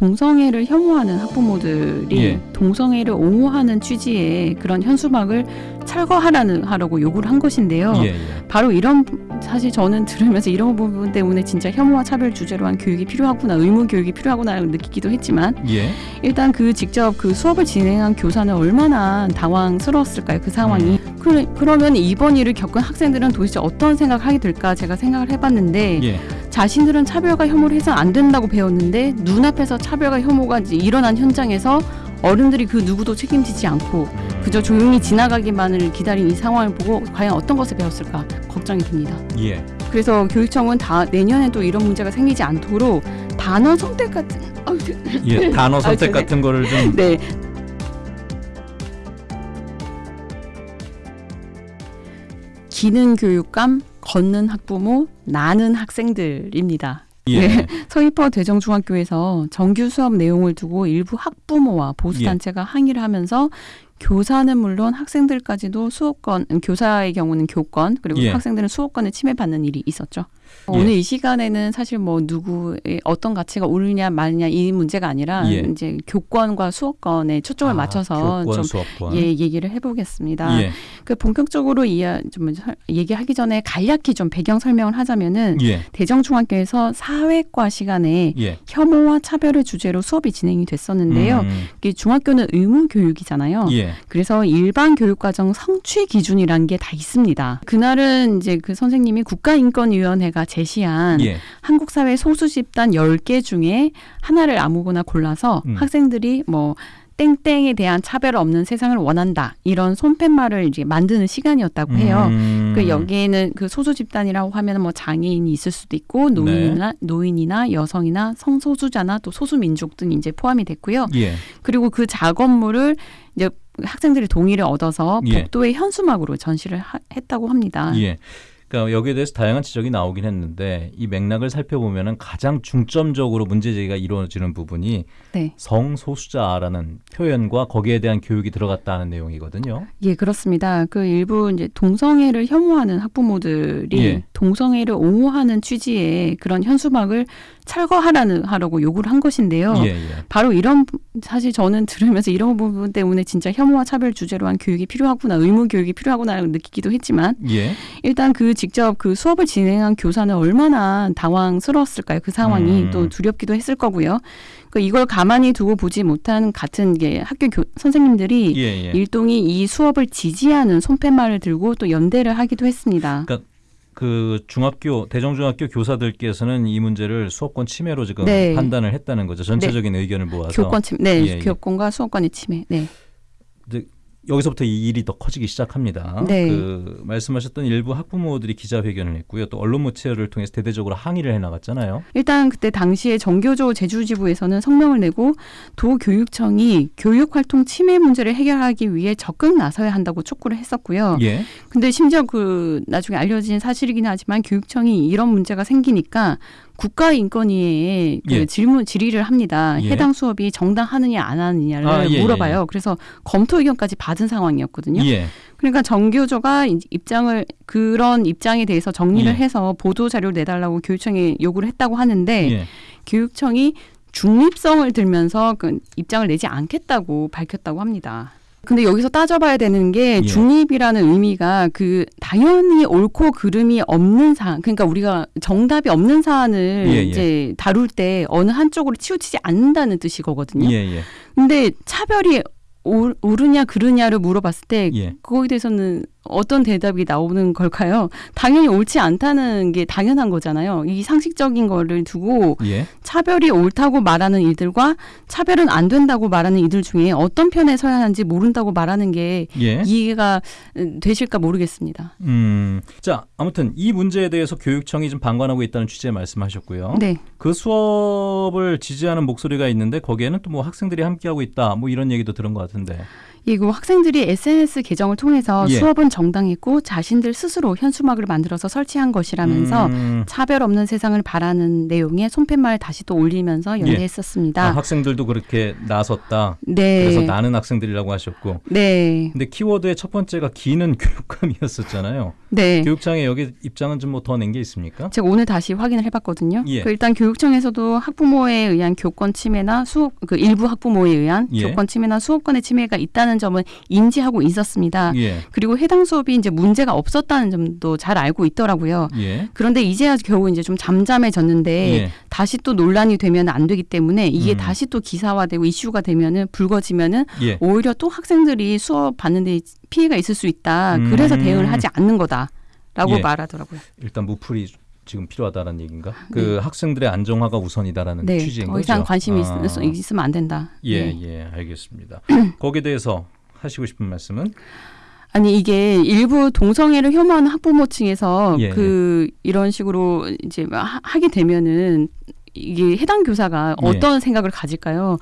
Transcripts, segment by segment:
동성애를 혐오하는 학부모들이 예. 동성애를 옹호하는 취지의 그런 현수막을 철거하라는 하라고 요구를 한 것인데요. 예, 예. 바로 이런 사실 저는 들으면서 이런 부분 때문에 진짜 혐오와 차별 주제로 한 교육이 필요하구나 의무 교육이 필요하구나 느끼기도 했지만 예. 일단 그 직접 그 수업을 진행한 교사는 얼마나 당황스러웠을까요 그 상황이 그래, 그러면 이번 일을 겪은 학생들은 도대체 어떤 생각을 하게 될까 제가 생각을 해봤는데 예. 자신들은 차별과 혐오를 해서 안 된다고 배웠는데 눈앞에서 차별과 혐오가 일어난 현장에서 어른들이 그 누구도 책임지지 않고 그저 조용히 지나가기만을 기다린 이 상황을 보고 과연 어떤 것을 배웠을까 걱정이 됩니다. 예. 그래서 교육청은 다 내년에도 이런 문제가 생기지 않도록 단어 선택 같은 아유, 예. 단어 선택 아, 네. 같은 거를 좀 네. 기능 교육감, 걷는 학부모, 나는 학생들입니다. 예. 네. 서귀포 대정중학교에서 정규 수업 내용을 두고 일부 학부모와 보수 예. 단체가 항의를 하면서 교사는 물론 학생들까지도 수업권, 음, 교사의 경우는 교권 그리고 예. 학생들은 수업권을 침해받는 일이 있었죠. 어, 예. 오늘 이 시간에는 사실 뭐 누구의 어떤 가치가 옳으냐 마느냐 이 문제가 아니라 예. 이제 교권과 수업권에 초점을 아, 맞춰서 교권 좀 수업권. 예, 얘기를 해보겠습니다. 예. 그 본격적으로 이해 좀 설- 얘기하기 전에 간략히 좀 배경 설명을 하자면은 예. 대정중학교에서 사회과 시간에 예. 혐오와 차별을 주제로 수업이 진행이 됐었는데요. 음, 중학교는 의무 교육이잖아요. 예. 그래서 일반 교육과정 성취 기준이라는 게다 있습니다. 그날은 이제 그 선생님이 국가인권위원회가 제시한 예. 한국 사회 소수 집단 10개 중에 하나를 아무거나 골라서 음. 학생들이 뭐 땡땡에 대한 차별 없는 세상을 원한다. 이런 손팻말을 이제 만드는 시간이었다고 해요. 음, 그 여기에는 그 소수 집단이라고 하면 뭐 장애인이 있을 수도 있고 노인이나 노인이나 여성이나 성소수자나 또 소수 민족 등이 이제 포함이 됐고요. 예. 그리고 그 작업물을 이제 학생들이 동의를 얻어서 예. 복도의 현수막으로 전시를 하- 했다고 합니다. 예. 그러니까 여기에 대해서 다양한 지적이 나오긴 했는데 이 맥락을 살펴보면은 가장 중점적으로 문제 제기가 이루어지는 부분이 네. 성소수자라는 표현과 거기에 대한 교육이 들어갔다는 내용이거든요. 예, 그렇습니다. 그 일부 이제 동성애를 혐오하는 학부모들이 예. 동성애를 옹호하는 취지의 그런 현수막을 철거하라는 하라고 요구를 한 것인데요. 예, 예. 바로 이런 부- 사실 저는 들으면서 이런 부분 때문에 진짜 혐오와 차별 주제로 한 교육이 필요하구나 의무 교육이 필요하구나 느끼기도 했지만 예. 일단 그 직접 그 수업을 진행한 교사는 얼마나 당황스러웠을까요 그 상황이 음. 또 두렵기도 했을 거고요 그 이걸 가만히 두고 보지 못한 같은 게 학교 교, 선생님들이 예, 예. 일동이 이 수업을 지지하는 손팻말을 들고 또 연대를 하기도 했습니다. 그러니까 그 중학교 대정중학교 교사들께서는 이 문제를 수업권 침해로 지금 네. 판단을 했다는 거죠. 전체적인 의견을 모아서 교권 침, 네, 예, 예. 교권과 수업권의 침해. 네, 여기서부터 이 일이 더 커지기 시작합니다. 네. 그 말씀하셨던 일부 학부모들이 기자회견을 했고요. 또 언론 모체를 통해서 대대적으로 항의를 해 나갔잖아요. 일단 그때 당시에 정교조 제주지부에서는 성명을 내고 도교육청이 교육활동 침해 문제를 해결하기 위해 적극 나서야 한다고 촉구를 했었고요. 예. 근데 심지어 그 나중에 알려진 사실이긴 하지만 교육청이 이런 문제가 생기니까 국가인권위에 그 예. 질문 질의를 합니다. 예. 해당 수업이 정당하느냐 안 하느냐를 아, 예, 물어봐요. 그래서 검토 의견까지 받은 상황이었거든요. 예. 그러니까 정교조가 이- 입장을 그런 입장에 대해서 정리를 예. 해서 보도 자료를 내달라고 교육청에 요구를 했다고 하는데 예. 교육청이 중립성을 들면서 그 입장을 내지 않겠다고 밝혔다고 합니다. 근데 여기서 따져봐야 되는 게 예. 중립이라는 의미가 그 당연히 옳고 그름이 없는 사안, 그러니까 우리가 정답이 없는 사안을 예, 예. 이제 다룰 때 어느 한쪽으로 치우치지 않는다는 뜻이거든요. 예, 예. 근데 차별이 옳, 옳으냐 그르냐를 물어봤을 때 예. 그거에 대해서는 어떤 대답이 나오는 걸까요? 당연히 옳지 않다는 게 당연한 거잖아요. 이 상식적인 거를 두고 예. 차별이 옳다고 말하는 이들과 차별은 안 된다고 말하는 이들 중에 어떤 편에 서야 하는지 모른다고 말하는 게 예. 이해가 음, 되실까 모르겠습니다. 음. 자, 아무튼 이 문제에 대해서 교육청이 좀 방관하고 있다는 취지의 말씀하셨고요. 네. 그 수업을 지지하는 목소리가 있는데 거기에는 또 뭐 학생들이 함께하고 있다. 뭐 이런 얘기도 들은 것 같은데. 이거 학생들이 SNS 계정을 통해서 예. 수업은 정당했고 자신들 스스로 현수막을 만들어서 설치한 것이라면서 음. 차별 없는 세상을 바라는 내용의 손팻말 다시 또 올리면서 연대했었습니다. 아, 학생들도 그렇게 나섰다. 네. 그래서 나는 학생들이라고 하셨고. 네. 근데 키워드의 첫 번째가 기는 교육감이었었잖아요. 네. 교육청의 여기 입장은 좀 뭐 더 낸 게 있습니까? 제가 오늘 다시 확인을 해봤거든요. 예. 그 일단 교육청에서도 학부모에 의한 교권 침해나 수업 그 일부 학부모에 의한 예. 교권 침해나 수업권의 침해가 있다는 점은 인지하고 있었습니다. 예. 그리고 해당 수업이 이제 문제가 없었다는 점도 잘 알고 있더라고요. 예. 그런데 이제야 겨우 이제 좀 잠잠해졌는데 예. 다시 또 논란이 되면 안 되기 때문에 이게 음. 다시 또 기사화되고 이슈가 되면은 불거지면은 예. 오히려 또 학생들이 수업 받는데 피해가 있을 수 있다. 그래서 음. 대응을 하지 않는 거다라고 예. 말하더라고요. 일단 무풀이 지금 필요하다는 얘기인가? 그 학생들의 안정화가 우선이다라는 네, 취지인 더 거죠. 이상 관심이 아. 있, 있으면 안 된다. 예, 네. 예, 알겠습니다. 거기에 대해서 하시고 싶은 말씀은? 아니 이게 일부 동성애를 혐오하는 학부모층에서 예. 그 이런 식으로 이제 하- 하게 되면은 이게 해당 교사가 예. 어떤 생각을 가질까요?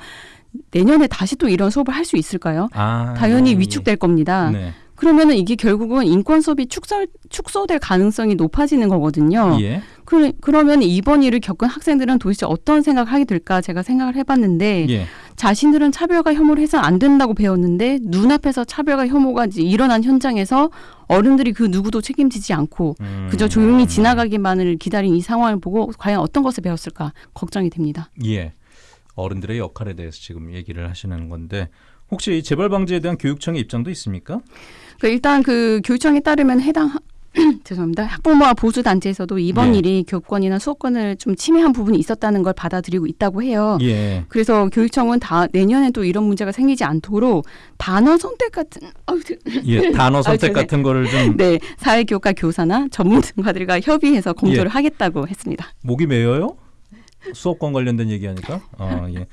내년에 다시 또 이런 수업을 할 수 있을까요? 아, 당연히 예. 위축될 겁니다. 네. 그러면은 이게 결국은 인권 수업이 축소, 축소될 가능성이 높아지는 거거든요. 예. 그, 그러면 이번 일을 겪은 학생들은 도대체 어떤 생각을 하게 될까 제가 생각을 해봤는데 예. 자신들은 차별과 혐오를 해서 안 된다고 배웠는데 눈앞에서 차별과 혐오가 일어난 현장에서 어른들이 그 누구도 책임지지 않고 음. 그저 조용히 지나가기만을 기다린 이 상황을 보고 과연 어떤 것을 배웠을까 걱정이 됩니다. 예. 어른들의 역할에 대해서 지금 얘기를 하시는 건데 혹시 이 재발 방지에 대한 교육청의 입장도 있습니까? 그 일단 그 교육청에 따르면 해당 학- 죄송합니다. 학부모와 보수 단체에서도 이번 예. 일이 교권이나 수업권을 좀 침해한 부분이 있었다는 걸 받아들이고 있다고 해요. 예. 그래서 교육청은 다 내년에도 이런 문제가 생기지 않도록 단어 선택 같은 아유, 그- 예. 단어 선택 죄송해요. 같은 거를 좀 네 사회교과 교사나 전문가들과 협의해서 공조를 예. 하겠다고 했습니다. 목이 메어요? 수업권 관련된 얘기하니까. 아, 예.